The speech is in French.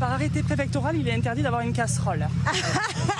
par arrêté préfectoral, il est interdit d'avoir une casserole.